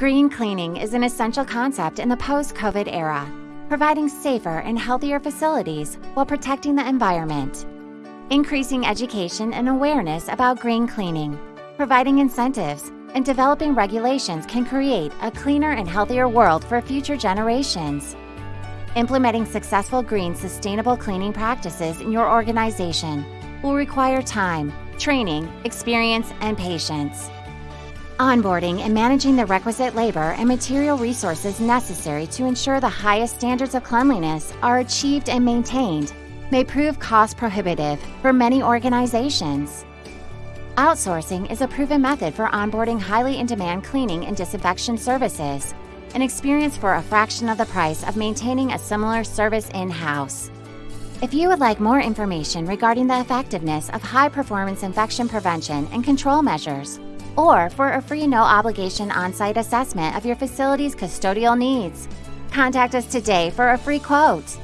Green cleaning is an essential concept in the post COVID era, providing safer and healthier facilities while protecting the environment. Increasing education and awareness about green cleaning, providing incentives, and developing regulations can create a cleaner and healthier world for future generations. Implementing successful green sustainable cleaning practices in your organization will require time, training, experience, and patience. Onboarding and managing the requisite labor and material resources necessary to ensure the highest standards of cleanliness are achieved and maintained may prove cost prohibitive for many organizations. Outsourcing is a proven method for onboarding highly in demand cleaning and disinfection services, an experience for a fraction of the price of maintaining a similar service in house. If you would like more information regarding the effectiveness of high performance infection prevention and control measures, or for a free no obligation on site assessment of your facility's custodial needs. Contact us today for a free quote.